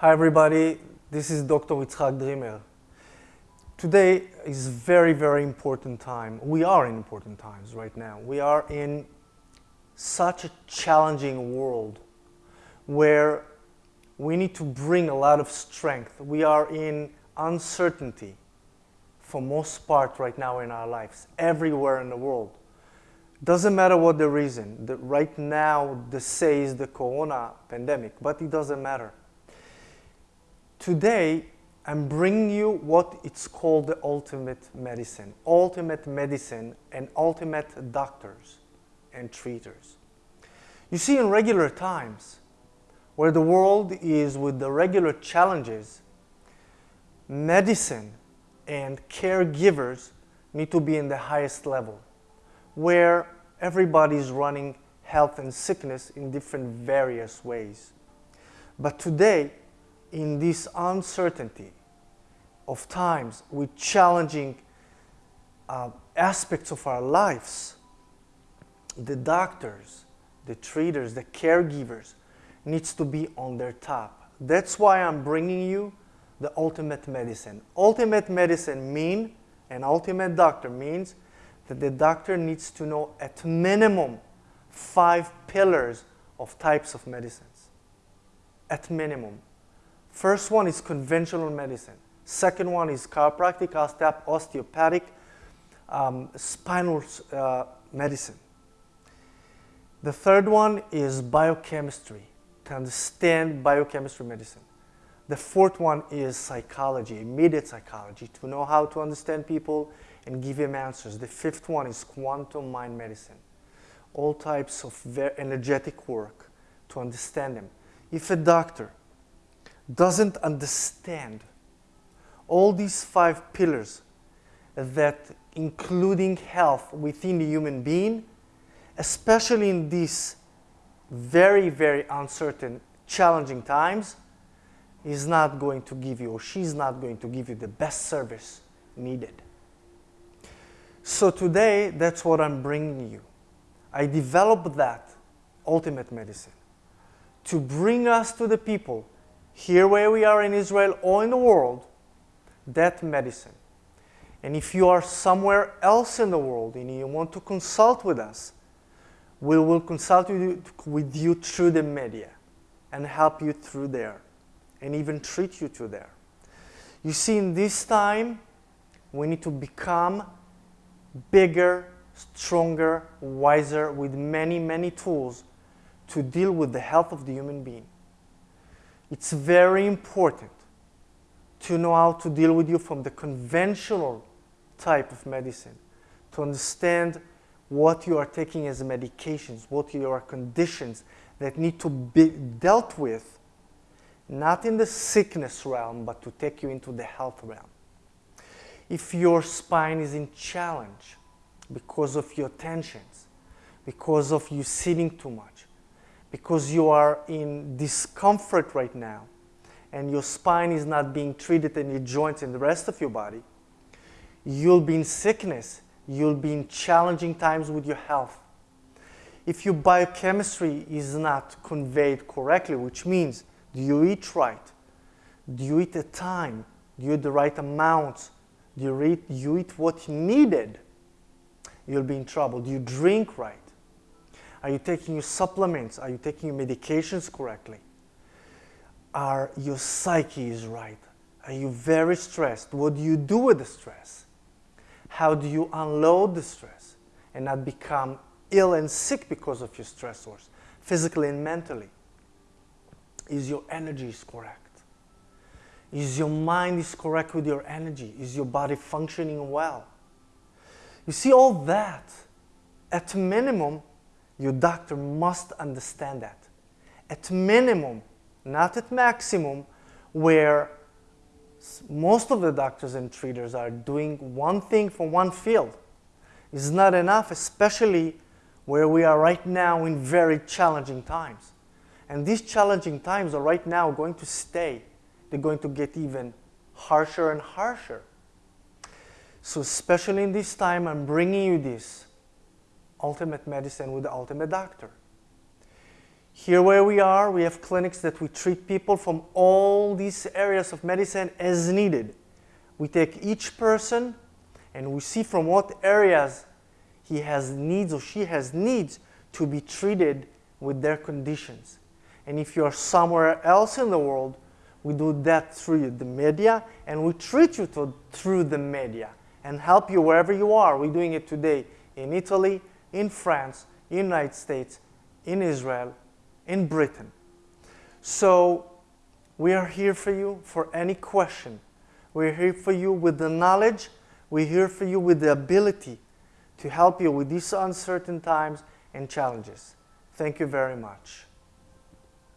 Hi everybody, this is Dr. Yitzhak Dreamer. Today is very, very important time. We are in important times right now. We are in such a challenging world where we need to bring a lot of strength. We are in uncertainty for most part right now in our lives, everywhere in the world. Doesn't matter what the reason. The, right now, the say is the corona pandemic, but it doesn't matter. Today, I'm bringing you what it's called the ultimate medicine. Ultimate medicine and ultimate doctors and treaters. You see, in regular times, where the world is with the regular challenges, medicine and caregivers need to be in the highest level where everybody is running health and sickness in different various ways. But today, in this uncertainty of times with challenging uh, aspects of our lives, the doctors, the treaters, the caregivers needs to be on their top. That's why I'm bringing you the ultimate medicine. Ultimate medicine mean, an ultimate doctor means that the doctor needs to know at minimum five pillars of types of medicines. At minimum. First one is conventional medicine. Second one is chiropractic, osteopathic, um, spinal uh, medicine. The third one is biochemistry, to understand biochemistry medicine. The fourth one is psychology, immediate psychology, to know how to understand people and give them answers. The fifth one is quantum mind medicine. All types of energetic work to understand them. If a doctor doesn't understand all these five pillars that including health within the human being, especially in these very, very uncertain, challenging times, is not going to give you or she's not going to give you the best service needed. So today, that's what I'm bringing you. I developed that ultimate medicine to bring us to the people here where we are in Israel or in the world, that medicine. And if you are somewhere else in the world and you want to consult with us, we will consult with you through the media and help you through there and even treat you through there. You see, in this time, we need to become bigger, stronger, wiser, with many, many tools to deal with the health of the human being. It's very important to know how to deal with you from the conventional type of medicine, to understand what you are taking as medications, what your conditions that need to be dealt with, not in the sickness realm, but to take you into the health realm. If your spine is in challenge because of your tensions, because of you sitting too much, because you are in discomfort right now, and your spine is not being treated and your joints and the rest of your body, you'll be in sickness, you'll be in challenging times with your health. If your biochemistry is not conveyed correctly, which means do you eat right? Do you eat at time? Do you eat the right amounts? Do you eat, you eat what you needed? You'll be in trouble. Do you drink right? Are you taking your supplements? Are you taking your medications correctly? Are your psyche is right? Are you very stressed? What do you do with the stress? How do you unload the stress and not become ill and sick because of your stressors, physically and mentally? Is your energy is correct? Is your mind is correct with your energy? Is your body functioning well? You see all that, at minimum, your doctor must understand that. At minimum, not at maximum, where most of the doctors and treaters are doing one thing for one field is not enough, especially where we are right now in very challenging times. And these challenging times are right now going to stay they're going to get even harsher and harsher. So especially in this time, I'm bringing you this ultimate medicine with the ultimate doctor. Here where we are, we have clinics that we treat people from all these areas of medicine as needed. We take each person and we see from what areas he has needs or she has needs to be treated with their conditions. And if you are somewhere else in the world, we do that through the media and we treat you to, through the media and help you wherever you are. We're doing it today in Italy, in France, in United States, in Israel, in Britain. So we are here for you for any question. We're here for you with the knowledge. We're here for you with the ability to help you with these uncertain times and challenges. Thank you very much.